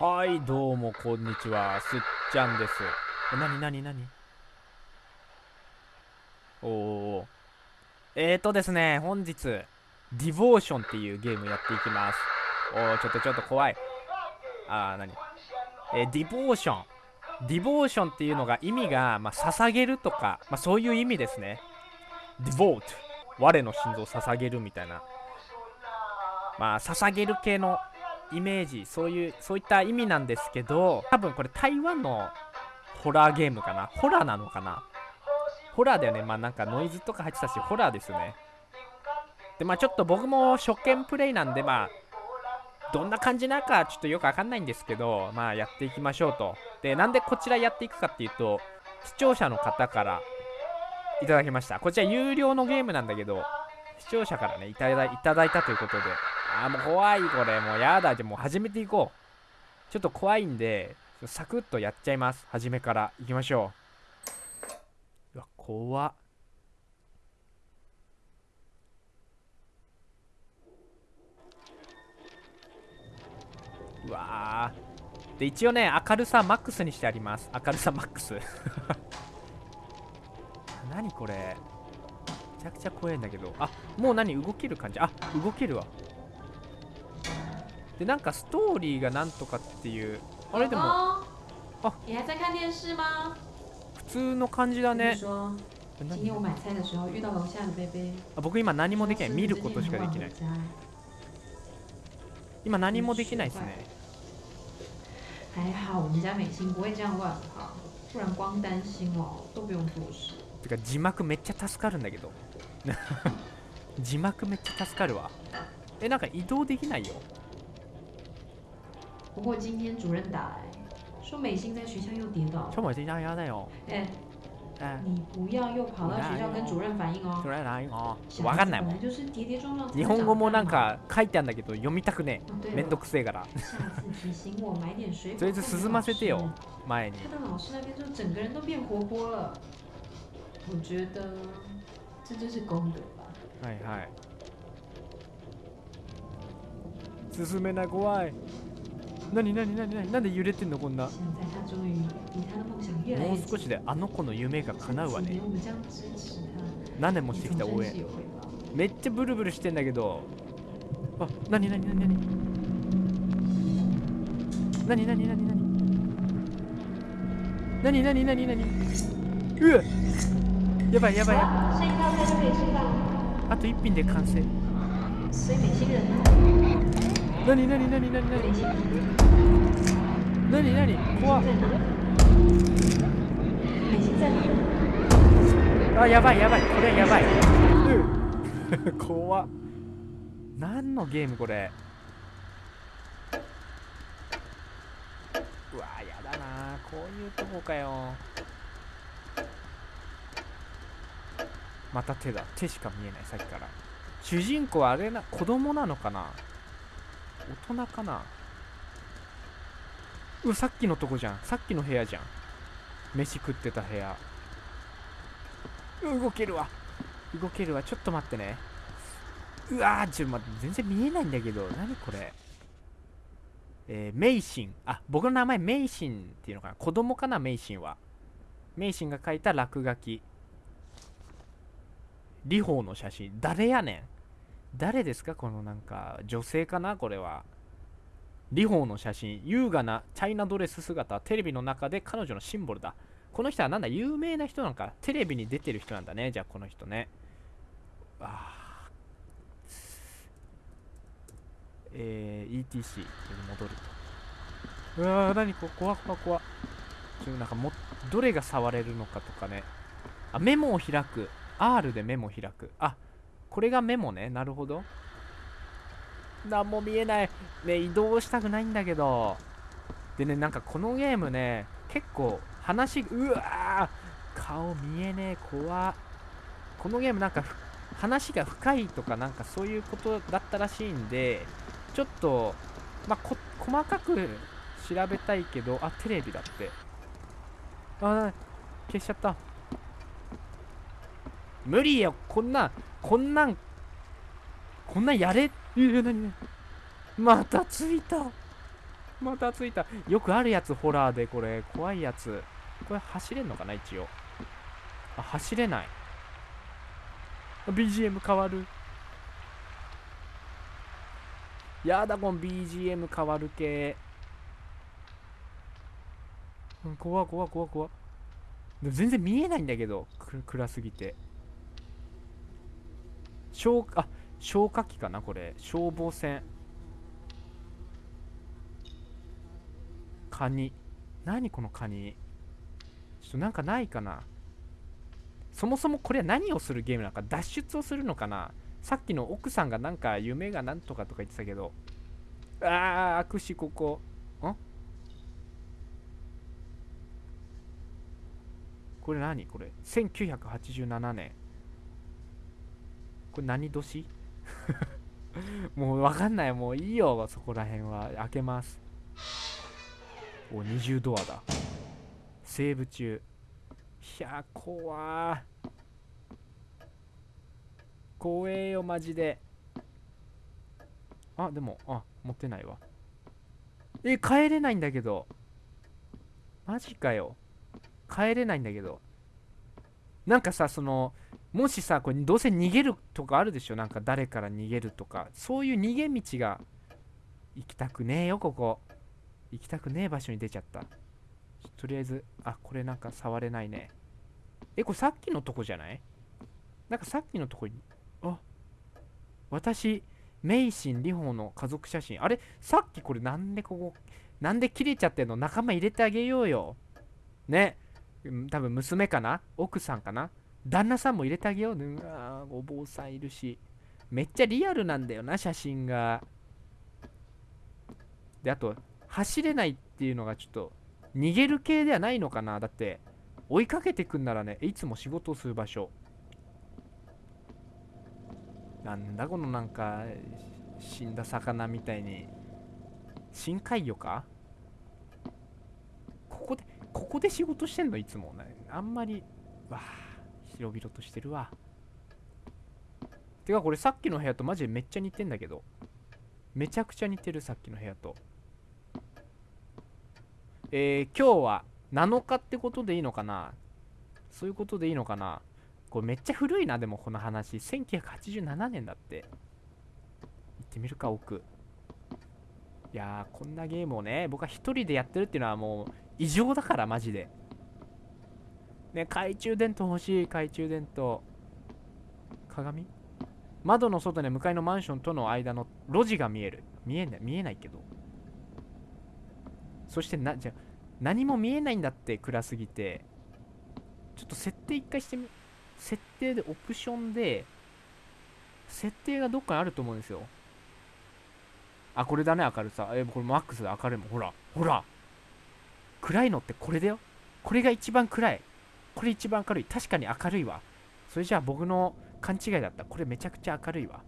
はいどうもこんにちは。すっちゃんです。えなになになに？おおえーとですね本日 Devotion っていうゲームやっていきます。おーちょっとちょっと怖い。あーなに？えー Devotion。Devotion っていうのが意味が、まあ、捧げるとか、まあ、そういう意味ですね。 Devote。我の心臓を捧げるみたいな。まあ捧げる系のイメージそういうそういった意味なんですけど多分これ台湾のホラーゲームかな？ホラーなのかな？ホラーだよね。まあなんかノイズとか入ってたしホラーですよね。でまあちょっと僕も初見プレイなんでまあどんな感じなのかちょっとよくわかんないんですけどまあやっていきましょうと。でなんでこちらやっていくかっていうと視聴者の方からいただきました。こちら有料のゲームなんだけど視聴者からねいただいただいたということで。あーもう怖いこれ。もうやだじゃもう始めていこう。ちょっと怖いんでサクッとやっちゃいます。初めから。いきましょう。うわ怖っ。うわで一応ね明るさマックスにしてあります。明るさマックス。何これ。めちゃくちゃ怖いんだけど。あもう何？動ける感じ。あ動けるわ。でなんかストーリーがなんとかっていうあれでもあ普通の感じだね。あ僕今何もできない。見ることしかできない。今何もできないですね。てか字幕めっちゃ助かるんだけど。字幕めっちゃ助かるわ。えなんか移動できないよ。不过今天主任打来说美心在学校又跌倒。ちょ、もちゃやだよ哎，え你不要又跑到学校跟主任反映哦。そ。れないあ小わかんない。もん孩子本来就是跌跌撞撞才日会本語もなん。か書いてあるんだけど読みたくねめんど了，くせえから。下次提醒我买点水果。とりあえず涼ませてよ。前に看到老师那边就整个人都变活泼了。我觉得这就是功德吧。はいはい。進めない怖い何何何何なんで揺れてんのこんな。もう。少しであの子の夢が叶うわね。何年もしてきた応援。めっちゃブルブルしてんだけど。あ何何何何。何何何何。何何何何。うわ。やばいやばいやばい。あと一品で完成所以美心人呢？何何何何何美心何何怖っ？あやばいやばいこれやばい。うん 怖っ。何のゲームこれ。うわやだな。こういうとこかよ。また手だ。手しか見えないさっきから。主人公はあれな子供なのかな？大人かな？うわさっきのとこじゃん。さっきの部屋じゃん。飯食ってた部屋。動けるわ。動けるわ。ちょっと待ってね。うわーちょっと待って。全然見えないんだけど。何これ？えー、メイシン。あ僕の名前メイシンっていうのかな？子供かなメイシンは。メイシンが書いた落書き。リホーの写真。誰やねん？誰ですか？このなんか女性かな？これは。リホーの写真。優雅なチャイナドレス姿。テレビの中で彼女のシンボルだ。この人はなんだ？有名な人なんか。テレビに出てる人なんだね。じゃあこの人ね。あ。ーえー、ETC に戻ると。うわー何こ？怖怖怖ちょなんかもどれが触れるのかとかね。あメモを開く。R でメモを開く。あこれがメモね。なるほど。何も見えない。ね移動したくないんだけど。でねなんかこのゲームね結構話うわー顔見えねえ怖このゲームなんか話が深いとかなんかそういうことだったらしいんでちょっとまあ細かく調べたいけどあテレビだって。あ消しちゃった。無理よ。こんなこんなんこんなやれえー、何何またついた。またついた。よくあるやつホラーでこれ。怖いやつ。これ走れんのかな一応。あ走れない。BGM 変わる。やだこの BGM 変わる系。怖怖怖怖でも全然見えないんだけど暗すぎて。消あ消火器かなこれ。消防栓。カニ。何このカニ。ちょっとなんかないかな。そもそもこれは何をするゲームなのか脱出をするのかな。さっきの奥さんがなんか夢がなんとかとか言ってたけど。あー握手ここ。ん？これ何？これ。1987年これ何年？もうわかんないもういいよそこら辺は開けますお20ドアだセーブ中いや怖ー怖えよマジであでもあ持ってないわえ帰れないんだけどマジかよ帰れないんだけどなんかさそのもしさこれどうせ逃げるとかあるでしょ？なんか誰から逃げるとか。そういう逃げ道が行きたくねえよここ。行きたくねえ場所に出ちゃった。とりあえずあこれなんか触れないね。えこれさっきのとこじゃない？なんかさっきのとこにあ私メイシン・リホの家族写真。あれ？さっきこれなんでここなんで切れちゃってんの？仲間入れてあげようよ。ね。多分娘かな？奥さんかな？旦那さんも入れてあげよう。ねうわお坊さんいるし。めっちゃリアルなんだよな写真が。であと走れないっていうのがちょっと逃げる系ではないのかな。だって追いかけてくんならねいつも仕事をする場所。なんだこのなんか死んだ魚みたいに。深海魚か？ここでここで仕事してんの？いつも。ねあんまりわあ広々としてるわ。てかこれさっきの部屋とマジでめっちゃ似てんだけど。めちゃくちゃ似てるさっきの部屋と。えー、今日は7日ってことでいいのかな？そういうことでいいのかな？これめっちゃ古いなでもこの話。1987年だって。行ってみるか奥。いやーこんなゲームをね僕は一人でやってるっていうのはもう異常だからマジで。ね懐中電灯欲しい懐中電灯。鏡？窓の外に向かいのマンションとの間の路地が見える。見えない見えないけど。そしてなじゃ何も見えないんだって暗すぎてちょっと設定一回してみ設定でオプションで設定がどっかにあると思うんですよ。あこれだね明るさ。えこれマックスで明るいもん。ほらほら。暗いのってこれだよ。これが一番暗い。これ一番明るい。確かに明るいわ。それじゃあ僕の勘違いだった。これめちゃくちゃ明るいわ。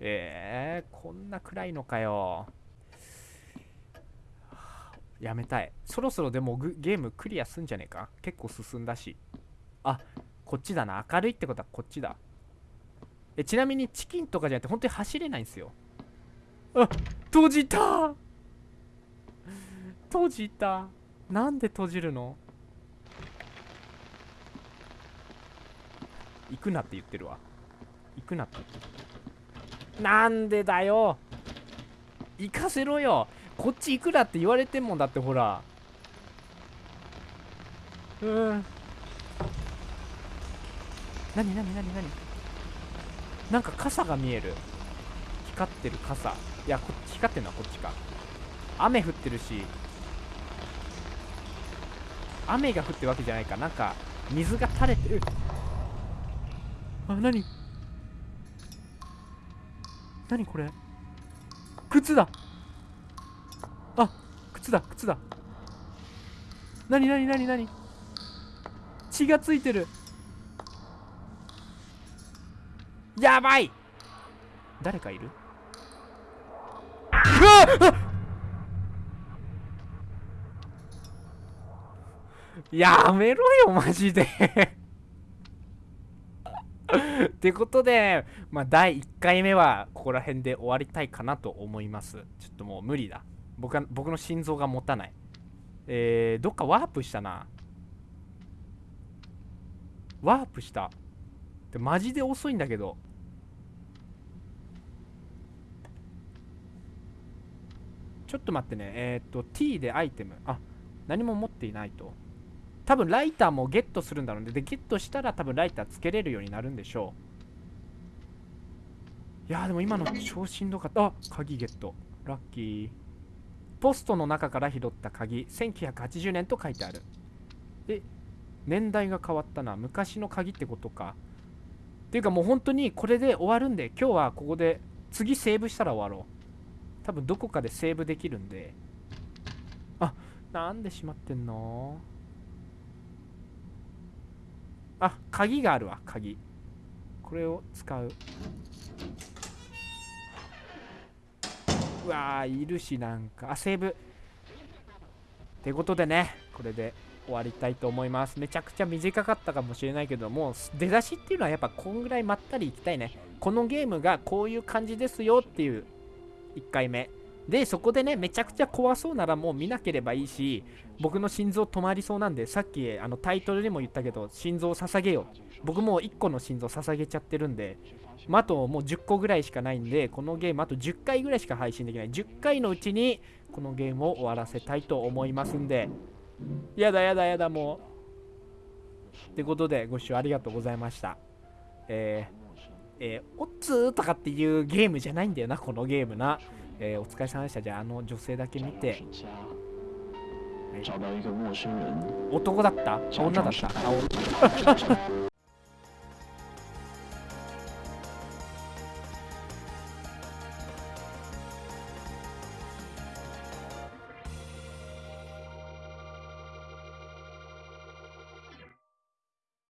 えー、こんな暗いのかよ。やめたい。そろそろでもゲームクリアすんじゃねえか？結構進んだし。あこっちだな。明るいってことはこっちだ。えちなみにチキンとかじゃなくて本当に走れないんですよ。あ閉じた。閉じた。なんで閉じるの？行くなって言ってるわ。行くなって。なんでだよ。行かせろよ。こっち行くなって言われてんもんだってほら。うん。何何何何？なんか傘が見える。光ってる傘。いやこっち光ってんのはこっちか。雨降ってるし。雨が降ってるわけじゃないか。なんか水が垂れてる。あ何？何これ？靴だ。あ靴だ靴だ。何何何何？血がついてる。やばい。誰かいる？うわっ！やめろよマジで。ってことで、まあ、第1回目はここら辺で終わりたいかなと思います。ちょっともう無理だ。僕は僕の心臓が持たない。えー、どっかワープしたな。ワープした。でマジで遅いんだけど。ちょっと待ってね。えー、っと T でアイテム。あ何も持っていないと。多分ライターもゲットするんだろうね。でゲットしたら多分ライターつけれるようになるんでしょう。いやーでも今の超しんどかった。あ鍵ゲット。ラッキー。ポストの中から拾った鍵。1980年と書いてある。で年代が変わったな。昔の鍵ってことか。っていうかもう本当にこれで終わるんで今日はここで次セーブしたら終わろう。多分どこかでセーブできるんで。あなんで閉まってんの？あ鍵があるわ鍵。これを使う。うわーいるしなんか。あセーブ。ってことでねこれで終わりたいと思います。めちゃくちゃ短かったかもしれないけども出だしっていうのはやっぱこんぐらいまったりいきたいね。このゲームがこういう感じですよっていう1回目。でそこでねめちゃくちゃ怖そうならもう見なければいいし僕の心臓止まりそうなんでさっきあのタイトルでも言ったけど心臓を捧げよう。僕もう1個の心臓捧げちゃってるんでまあ、あともう10個ぐらいしかないんでこのゲームあと10回ぐらいしか配信できない。10回のうちにこのゲームを終わらせたいと思いますんで。やだやだやだもう。ってことでご視聴ありがとうございました。えー、えー、おっつーとかっていうゲームじゃないんだよなこのゲームな、えー、お疲れ様でした。じゃああの女性だけ見て。找到一个陌生人，男だった？女だった？あお